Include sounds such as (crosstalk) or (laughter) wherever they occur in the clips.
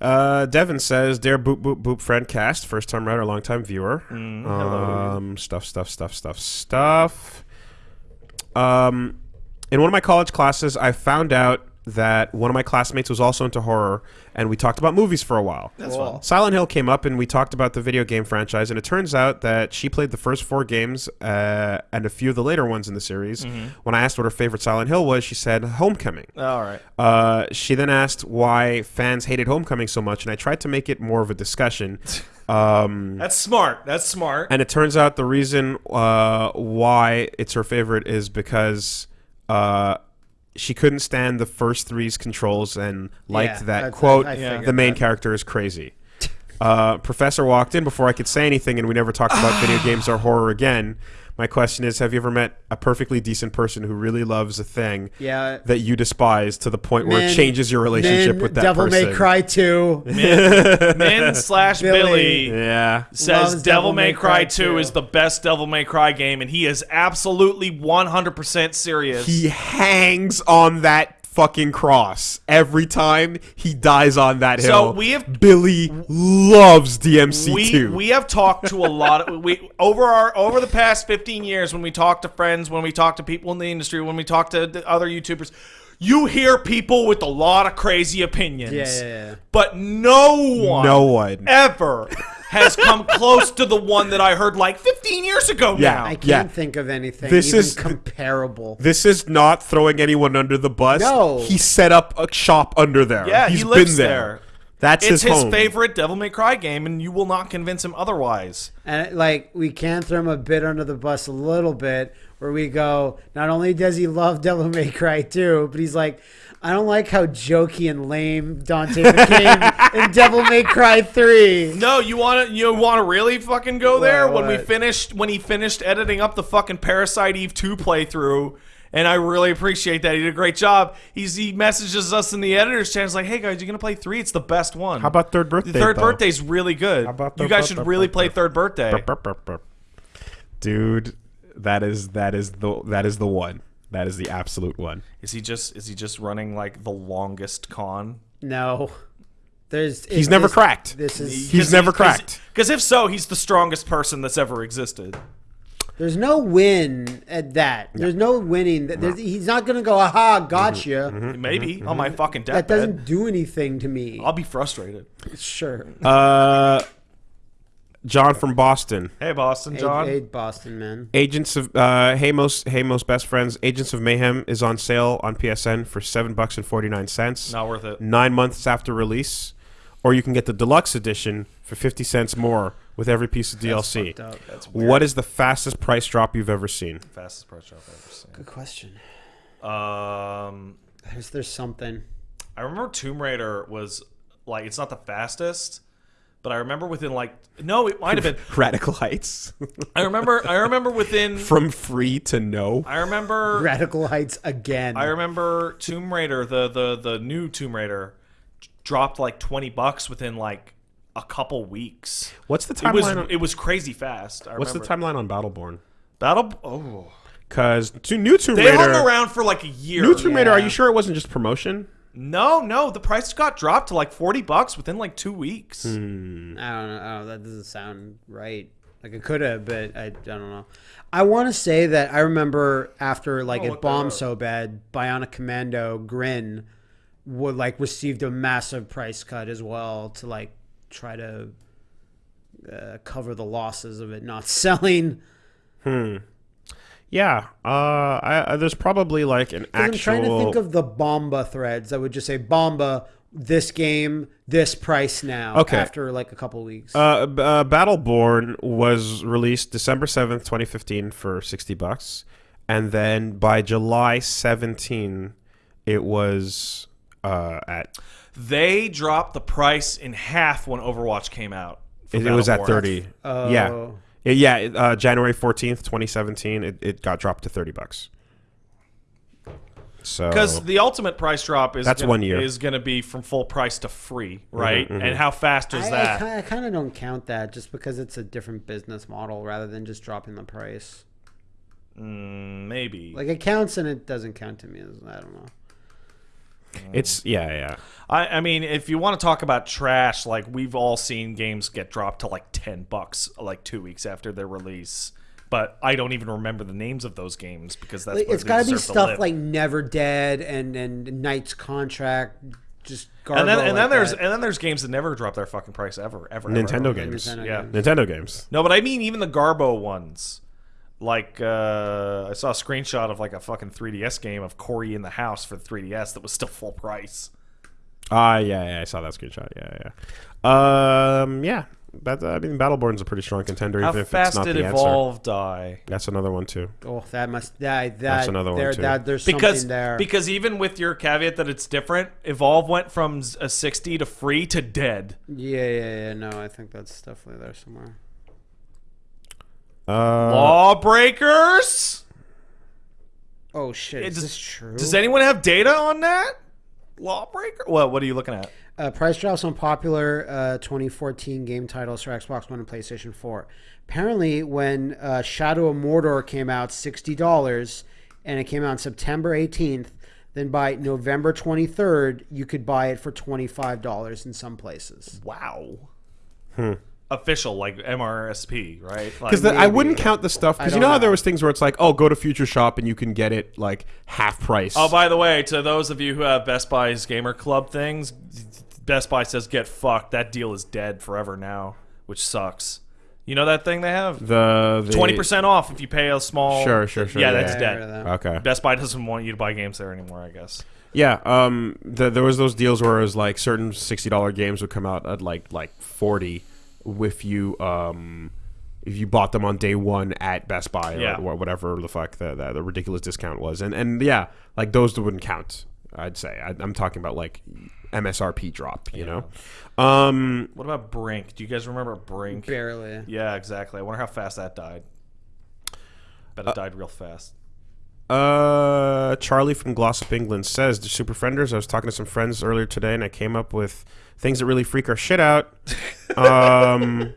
Uh, Devin says, "Dear Boop Boop Boop friend cast, first time writer, long time viewer. Mm, um, stuff, stuff, stuff, stuff, stuff. Um, in one of my college classes, I found out that one of my classmates was also into horror, and we talked about movies for a while. That's Cool. fun. Silent Hill came up, and we talked about the video game franchise. And it turns out that she played the first four games uh, and a few of the later ones in the series. Mm-hmm. When I asked what her favorite Silent Hill was, she said Homecoming. All right. Uh, she then asked why fans hated Homecoming so much, and I tried to make it more of a discussion. (laughs) Um, That's smart. That's smart. and it turns out the reason uh, why it's her favorite is because uh, she couldn't stand the first three's controls and liked Yeah, that that's- quote. I- I the main that. character is crazy. Uh, Professor walked in before I could say anything, and we never talked about (sighs) video games or horror again. My question is: Have you ever met a perfectly decent person who really loves a thing Yeah. that you despise to the point where it changes your relationship Men, with that Devil person? Devil May Cry 2. Min (laughs) slash Billy. Billy Yeah. says Loves Devil May Cry 2 is the best Devil May Cry game, and he is absolutely 100% serious. He hangs on that fucking cross every time he dies on that hill. So we have- Billy loves DMC we, too. we have talked to a lot of we over our over the past 15 years when we talk to friends when we talk to people in the industry when we talk to the other youtubers you hear people with a lot of crazy opinions Yeah, yeah, yeah. but no one no one. ever (laughs) has come close to the one that i heard like 15 years ago Yeah. now I can't Yeah. think of anything This even is- comparable. This is not throwing anyone under the bus. No. He set up a shop under there. Yeah, He's he lives been there. That's it's his, his home. favorite devil may cry game and you will not convince him otherwise And like we can throw him a bit under the bus a little bit, where we go. Not only does he love (laughs) Devil May Cry 2, but he's like, I don't like how jokey and lame Dante became (laughs) in Devil May Cry 3. No, you want to you want to really fucking go there What, when we finished when he finished editing up the fucking Parasite Eve 2 playthrough and I really appreciate that. He did a great job. He's he messages us in the editors channel. He's like, "Hey guys, you're going to play 3. It's the best one." How about third the birthday? third though? birthday's really good. How about you guys the- should the- really the- play third birthday. Burp, burp, burp, burp. Dude, that is that is the that is the one. That is the absolute one. Is he just is he just running like the longest con? No. There's He's it- never this- cracked. This is He's never cracked. Because if so, he's the strongest person that's ever existed. There's no win at that. There's no winning. There's, he's not gonna go, aha, gotcha. Mm-hmm. Maybe on my fucking deathbed. That doesn't do anything to me. I'll be frustrated. Sure. Uh, John from Boston. Hey, Boston Hey, John. hey, Boston man. Agents of uh, hey most hey most best friends. Agents of Mayhem is on sale on PSN for seven bucks and forty nine cents. Not worth it. Nine months after release, or you can get the deluxe edition for fifty cents more with every piece of DLC. Up. That's. What is the fastest price drop you've ever seen? fastest price drop I've ever seen? Good question. Um, There's there's something. I remember Tomb Raider was like it's not the fastest, but I remember within like no, it might have been. (laughs) Radical Heights, I remember. I remember within. (laughs) from free to no. I remember. Radical Heights again. I remember Tomb Raider, the the the new Tomb Raider, dropped like twenty bucks within like a couple weeks. What's the It was timeline? on, it was crazy fast. I what's the timeline on Battleborn? Battle? Oh, Because new Tomb they Raider. hung around for like a year. New Tomb Raider. Are you sure it wasn't just promotion? No, no, the price got dropped to like forty bucks within like two weeks. Hmm. I don't know. I don't. That doesn't sound right. Like it could have, but I, I don't know. I want to say that I remember after like I'll it bombed so bad, Bionic Commando Grin would like received a massive price cut as well to like try to uh, cover the losses of it not (laughs) selling. Hmm. Yeah. Uh, I, I, there's probably like an 'Cause I'm trying to think of the Bomba threads. I would just say Bomba, this game, this price now. Okay. After like a couple weeks. Uh, uh, Battleborn was released December seventh, twenty fifteen, for sixty bucks, and then by July seventeen, it was uh, at They dropped the price in half when Overwatch came out. it, it was at thirty. Oh. Yeah, Yeah, yeah. Uh, January fourteenth, twenty seventeen, it, it got dropped to thirty bucks. So Because the ultimate price drop is That's gonna, one year. is going to be from full price to free, right? mhm. And how fast is I, that? I, kind of don't count that just because it's a different business model rather than just dropping the price. Mm, maybe. Like it counts and it doesn't count to me. I don't know. It's yeah, yeah. I, I mean, if you want to talk about trash, like we've all seen games get dropped to like ten bucks, like two weeks after their release. But I don't even remember the names of those games because that's Like, where it's they got to be stuff live. like Never Dead and and Knight's Contract, just garbage. And then, and then there's that. and then there's games that never drop their fucking price ever, ever. ever, Nintendo ever. games. Nintendo Yeah. games. Nintendo games. No, but I mean even the Garbo ones. Like uh, I saw a screenshot of like a fucking 3DS game of Cory in the house for the 3DS that was still full price. Ah, yeah, yeah, I saw that screenshot. Yeah, yeah. Um, yeah. That, I mean, Battleborn's a pretty strong contender, How even if it's fast not did the answer. Evolve die? That's another one too. oh, that must that that That's another one, too. That, there's Because something there. because even with your caveat that it's different, Evolve went from s- a 60 to free to dead. yeah, yeah, yeah. No, I think that's definitely there somewhere. Uh, Lawbreakers? Oh shit, is does- this true? Does anyone have data on that? Lawbreaker? What what are you looking at? Uh, price drops on popular uh, 2014 game titles for Xbox One and PlayStation 4. Apparently, when uh, Shadow of Mordor came out, sixty dollars, and it came out on September 18th. Then by November 23rd, you could buy it for twenty five dollars in some places. Wow. Official like MRSP, right? Like, because I wouldn't count the stuff because you don't know how there was things where it's like, oh, go to Future Shop and you can get it like half price. Oh, by the way, to those of you who have Best Buy's Gamer Club things, Best Buy says get fucked. That deal is dead forever now, which sucks. You know that thing they have? the the- Twenty percent off if you pay a small. Sure, sure, sure, Yeah, yeah. that's I dead. that. Okay. Best Buy doesn't want you to buy games there anymore. I guess. Yeah, um, the, there was those deals where it was like certain sixty dollar games would come out at like like forty, if you um, if you bought them on day one at Best Buy or, Yeah. or whatever the fuck the, the the ridiculous discount was, and and yeah, like those wouldn't count. I'd say I, I'm talking about like MSRP drop, you know. Um, What about Brink? Do you guys remember Brink? Barely. Yeah, exactly. I wonder how fast that died. Bet it died real fast. Uh, Charlie from Glossop, England says, "The Super Frienders." I was talking to some friends earlier today, and I came up with things that really freak our shit out. Um,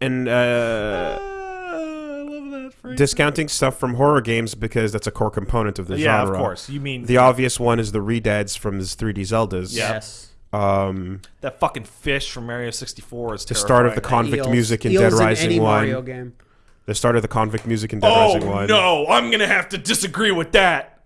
and uh, I love that phrase. discounting stuff from horror games because that's a core component of the yeah, genre. of course. You mean The obvious one is the redeads from the 3D Zeldas. Yes. Um, that fucking fish from Mario 64 is the start of the terrifying. convict Eels- music in eels Dead Rising any One. Mario game. The start of the convict music in Dead Oh Rising One. no, I'm gonna have to disagree with that.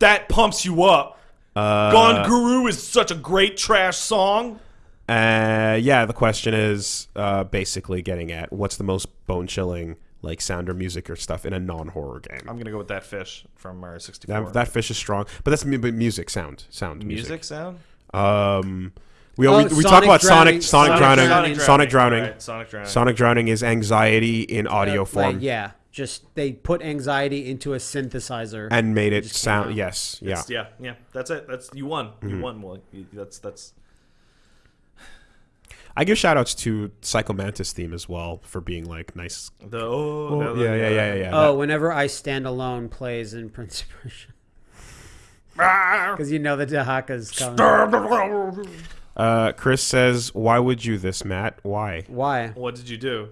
That pumps you up. Uh, Gone Guru is such a great trash song. Uh, yeah, the question is uh, basically getting at what's the most bone chilling like sound or music or stuff in a non horror game. I'm gonna go with that fish from Mario 64. That, that fish is strong, but that's mu- but music sound sound music music. sound. Um, we Oh, always, we talk about drowning. Sonic Sonic, Sonic drowning, drowning. Sonic drowning. Right, Sonic drowning. Sonic drowning is anxiety in audio form Like, yeah, just they put anxiety into a synthesizer. and made it just came sound. Yes, yeah. It's- yeah, yeah. That's it. That's you won. Mm-hmm. You won. Well, you- that's that's. I give shout outs to Psycho Mantis theme as well for being like nice. The oh, Oh, the- yeah, yeah, yeah, yeah, yeah. oh, whenever I stand alone plays in Prince Persia. (laughs) Because you know the Dahaka's coming. Uh, Chris says, "Why would you this, Matt? Why?" Why? What did you do,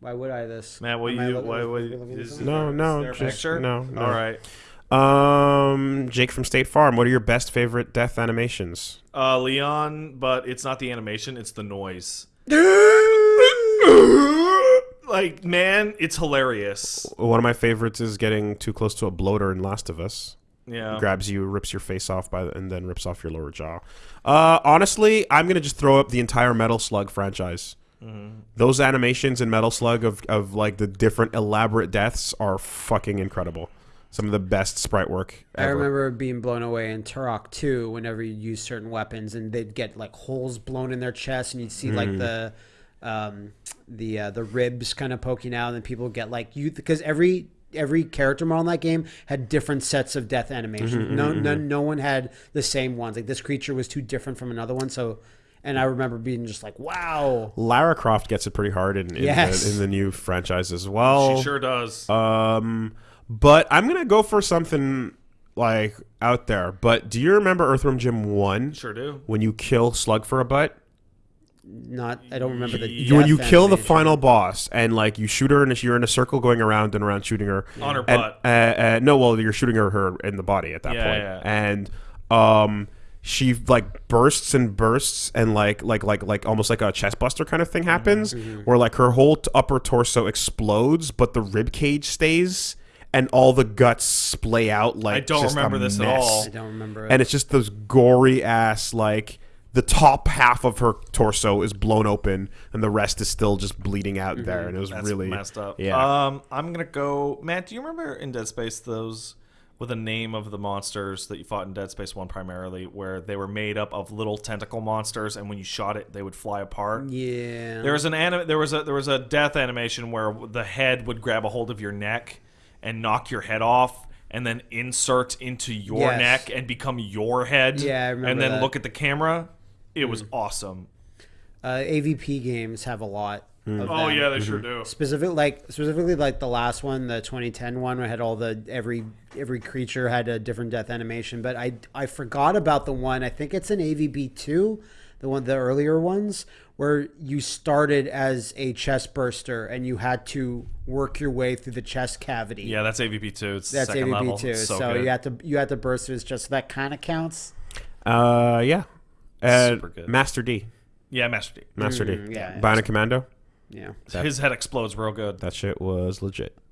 Why would I this? Matt? What Am you? looking- Why? What, looking at is, something? No, no, just- picture? no, no. All right. Um, Jake from State Farm. What are your best favorite death animations? Uh, Leon, but it's not the animation; it's the noise. (laughs) like, man, it's hilarious. One of my favorites is getting too close to a bloater in Last of Us. Yeah. Grabs you, rips your face off by the, and then rips off your lower jaw. Uh, honestly, I'm gonna just throw up the entire Metal Slug franchise. Those animations in Metal Slug of, of like the different elaborate deaths are fucking incredible. Some of the best sprite work I remember being blown away in Turok 2 whenever you use certain weapons and they'd get like holes blown in their chest and you'd see like Mm. the um, the uh, the ribs kind of poking out and then people get like you because every every character model in that game had different sets of death animations. Mm-hmm, no, no no one had the same ones. Like this creature was too different from another one. So and I remember being just like wow. Lara Croft gets it pretty hard in, in, Yes. the, in the new franchise as well. She sure does. Um, but I'm gonna go for something like out there. But do you remember Earthworm Jim One sure do. when you kill Slug for a butt? Not. I don't remember the. You, when you death kill the final boss and like you shoot her and you're in a circle going around and around shooting her On her and, butt. Uh, uh, no, well you're shooting her, her in the body at that Yeah, point. yeah. and um she like bursts and bursts and like like like like almost like a chest buster kind of thing Mm-hmm, happens where like her whole t- upper torso explodes but the rib cage stays and all the guts splay out like I don't just a remember this at all. I don't remember. It. and it's just those gory ass like the top half of her torso is blown open and the rest is still just bleeding out there and it was That's really messed up. yeah Um, I'm gonna go. Matt, do you remember in Dead Space those with the name of the monsters that you fought in Dead Space One primarily, where they were made up of little tentacle monsters, and when you shot it, they would fly apart. yeah. There was an anim- there was a there was a death animation where the head would grab a hold of your neck and knock your head off and then insert into your Yes. neck and become your head. Yeah, I remember And then that. look at the camera. It was awesome. uh, AVP games have a lot. Of Oh them. yeah, they sure do. Specific, like specifically, like the last one, the 2010 one, where it had all the every every creature had a different death animation. But I I forgot about the one. I think it's an AVP two, the one the earlier ones where you started as a chest burster and you had to work your way through the chest cavity. Yeah, that's AVP two. It's that's second AVP level. two. So, so, you had to you had to burst through his chest. So that kind of counts. uh yeah uh, Super good. Master D yeah, Master D. Master Mm, D yeah, Bionic Commando Yeah. His head explodes real good. that shit was legit